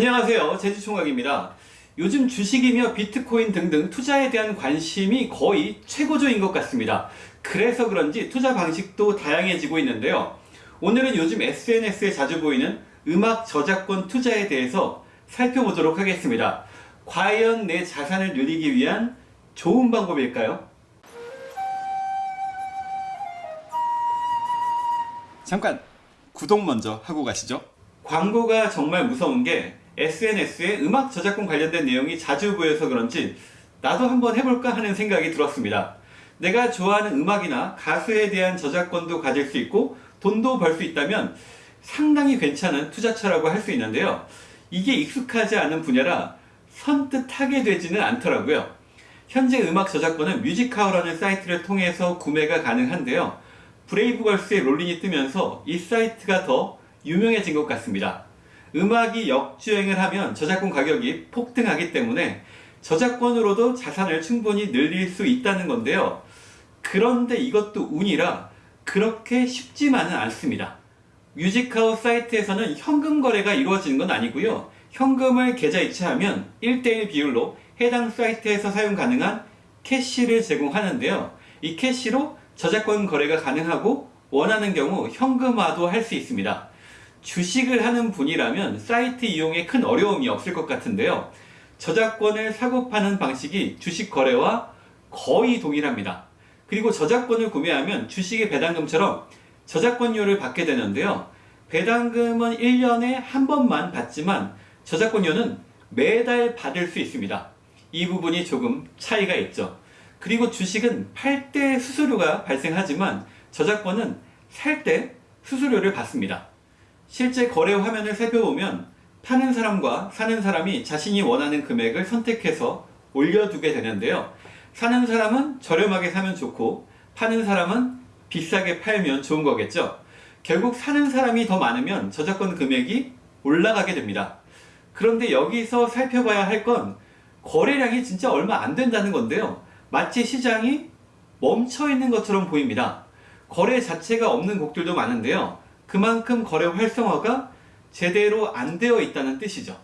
안녕하세요. 제주총각입니다. 요즘 주식이며 비트코인 등등 투자에 대한 관심이 거의 최고조인 것 같습니다. 그래서 그런지 투자 방식도 다양해지고 있는데요. 오늘은 요즘 SNS에 자주 보이는 음악 저작권 투자에 대해서 살펴보도록 하겠습니다. 과연 내 자산을 늘리기 위한 좋은 방법일까요? 잠깐 구독 먼저 하고 가시죠. 광고가 정말 무서운 게 SNS에 음악 저작권 관련된 내용이 자주 보여서 그런지 나도 한번 해볼까 하는 생각이 들었습니다. 내가 좋아하는 음악이나 가수에 대한 저작권도 가질 수 있고 돈도 벌 수 있다면 상당히 괜찮은 투자처라고 할 수 있는데요. 이게 익숙하지 않은 분야라 선뜻 하게 되지는 않더라고요. 현재 음악 저작권은 뮤직하우라는 사이트를 통해서 구매가 가능한데요. 브레이브걸스의 롤링이 뜨면서 이 사이트가 더 유명해진 것 같습니다. 음악이 역주행을 하면 저작권 가격이 폭등하기 때문에 저작권으로도 자산을 충분히 늘릴 수 있다는 건데요. 그런데 이것도 운이라 그렇게 쉽지만은 않습니다. 뮤직카우 사이트에서는 현금 거래가 이루어지는 건 아니고요. 현금을 계좌 이체하면 1대1 비율로 해당 사이트에서 사용 가능한 캐시를 제공하는데요. 이 캐시로 저작권 거래가 가능하고 원하는 경우 현금화도 할 수 있습니다. 주식을 하는 분이라면 사이트 이용에 큰 어려움이 없을 것 같은데요. 저작권을 사고 파는 방식이 주식 거래와 거의 동일합니다. 그리고 저작권을 구매하면 주식의 배당금처럼 저작권료를 받게 되는데요. 배당금은 1년에 한 번만 받지만 저작권료는 매달 받을 수 있습니다. 이 부분이 조금 차이가 있죠. 그리고 주식은 팔 때 수수료가 발생하지만 저작권은 살 때 수수료를 받습니다. 실제 거래 화면을 살펴보면 파는 사람과 사는 사람이 자신이 원하는 금액을 선택해서 올려두게 되는데요. 사는 사람은 저렴하게 사면 좋고 파는 사람은 비싸게 팔면 좋은 거겠죠. 결국 사는 사람이 더 많으면 저작권 금액이 올라가게 됩니다. 그런데 여기서 살펴봐야 할 건 거래량이 진짜 얼마 안 된다는 건데요. 마치 시장이 멈춰 있는 것처럼 보입니다. 거래 자체가 없는 곡들도 많은데요. 그만큼 거래 활성화가 제대로 안 되어 있다는 뜻이죠.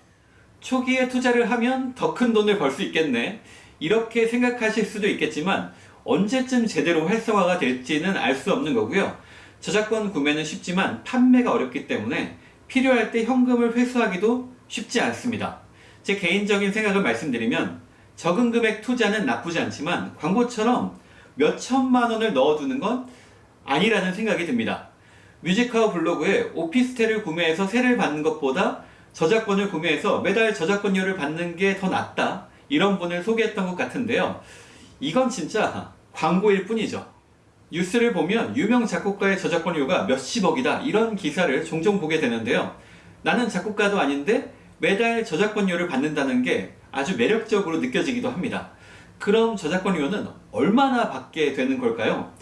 초기에 투자를 하면 더 큰 돈을 벌 수 있겠네. 이렇게 생각하실 수도 있겠지만 언제쯤 제대로 활성화가 될지는 알 수 없는 거고요. 저작권 구매는 쉽지만 판매가 어렵기 때문에 필요할 때 현금을 회수하기도 쉽지 않습니다. 제 개인적인 생각을 말씀드리면 적은 금액 투자는 나쁘지 않지만 광고처럼 몇 천만 원을 넣어두는 건 아니라는 생각이 듭니다. 뮤직하우 블로그에 오피스텔을 구매해서 세를 받는 것보다 저작권을 구매해서 매달 저작권료를 받는 게 더 낫다. 이런 분을 소개했던 것 같은데요. 이건 진짜 광고일 뿐이죠. 뉴스를 보면 유명 작곡가의 저작권료가 몇십억이다. 이런 기사를 종종 보게 되는데요. 나는 작곡가도 아닌데 매달 저작권료를 받는다는 게 아주 매력적으로 느껴지기도 합니다. 그럼 저작권료는 얼마나 받게 되는 걸까요?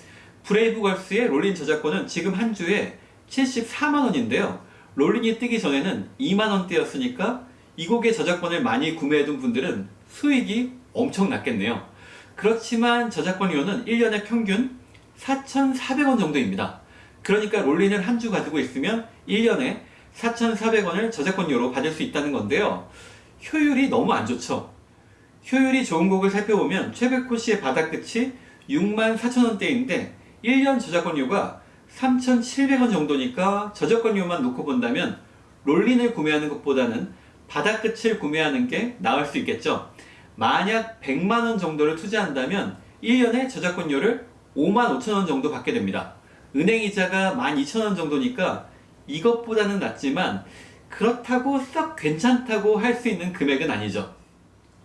브레이브걸스의 롤린 저작권은 지금 한 주에 74만원인데요. 롤린이 뜨기 전에는 2만원대였으니까 이 곡의 저작권을 많이 구매해둔 분들은 수익이 엄청 났겠네요. 그렇지만 저작권료는 1년에 평균 4,400원 정도입니다. 그러니까 롤린을 한 주 가지고 있으면 1년에 4,400원을 저작권료로 받을 수 있다는 건데요. 효율이 너무 안 좋죠. 효율이 좋은 곡을 살펴보면 최백호 씨의 바닥 끝이 6만 4천원대인데 1년 저작권료가 3,700원 정도니까 저작권료만 놓고 본다면 롤린을 구매하는 것보다는 바닥 끝을 구매하는 게 나을 수 있겠죠. 만약 100만원 정도를 투자한다면 1년에 저작권료를 5만 5천원 정도 받게 됩니다. 은행이자가 12,000원 정도니까 이것보다는 낫지만 그렇다고 썩 괜찮다고 할 수 있는 금액은 아니죠.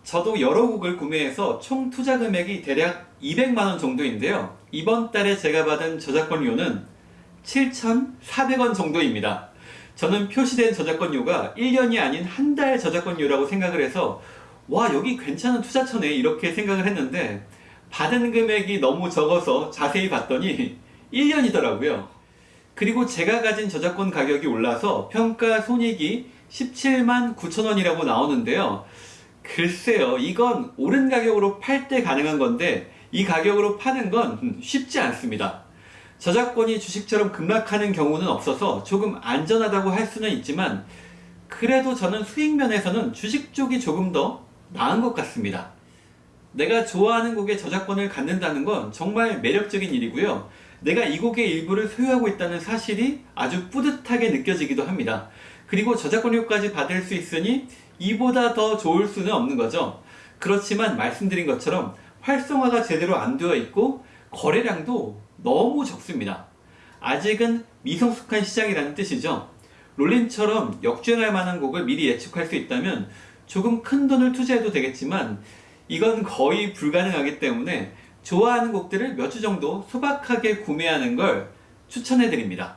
저도 여러 곡을 구매해서 총 투자 금액이 대략 200만원 정도인데요. 이번 달에 제가 받은 저작권료는 7,400원 정도입니다. 저는 표시된 저작권료가 1년이 아닌 한 달 저작권료라고 생각을 해서 와 여기 괜찮은 투자처네 이렇게 생각을 했는데 받은 금액이 너무 적어서 자세히 봤더니 1년이더라고요. 그리고 제가 가진 저작권 가격이 올라서 평가 손익이 17만 9천원이라고 나오는데요. 글쎄요 이건 오른 가격으로 팔 때 가능한 건데 이 가격으로 파는 건 쉽지 않습니다. 저작권이 주식처럼 급락하는 경우는 없어서 조금 안전하다고 할 수는 있지만 그래도 저는 수익 면에서는 주식 쪽이 조금 더 나은 것 같습니다. 내가 좋아하는 곡의 저작권을 갖는다는 건 정말 매력적인 일이고요. 내가 이 곡의 일부를 소유하고 있다는 사실이 아주 뿌듯하게 느껴지기도 합니다. 그리고 저작권료까지 받을 수 있으니 이보다 더 좋을 수는 없는 거죠. 그렇지만 말씀드린 것처럼 활성화가 제대로 안 되어 있고 거래량도 너무 적습니다. 아직은 미성숙한 시장이라는 뜻이죠. 롤린처럼 역주행할 만한 곡을 미리 예측할 수 있다면 조금 큰 돈을 투자해도 되겠지만 이건 거의 불가능하기 때문에 좋아하는 곡들을 몇 주 정도 소박하게 구매하는 걸 추천해 드립니다.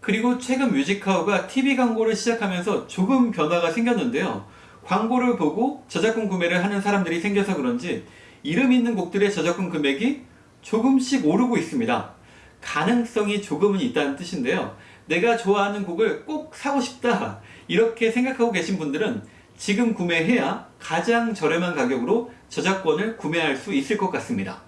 그리고 최근 뮤직하우가 TV 광고를 시작하면서 조금 변화가 생겼는데요. 광고를 보고 저작권 구매를 하는 사람들이 생겨서 그런지 이름 있는 곡들의 저작권 금액이 조금씩 오르고 있습니다. 가능성이 조금은 있다는 뜻인데요. 내가 좋아하는 곡을 꼭 사고 싶다 이렇게 생각하고 계신 분들은 지금 구매해야 가장 저렴한 가격으로 저작권을 구매할 수 있을 것 같습니다.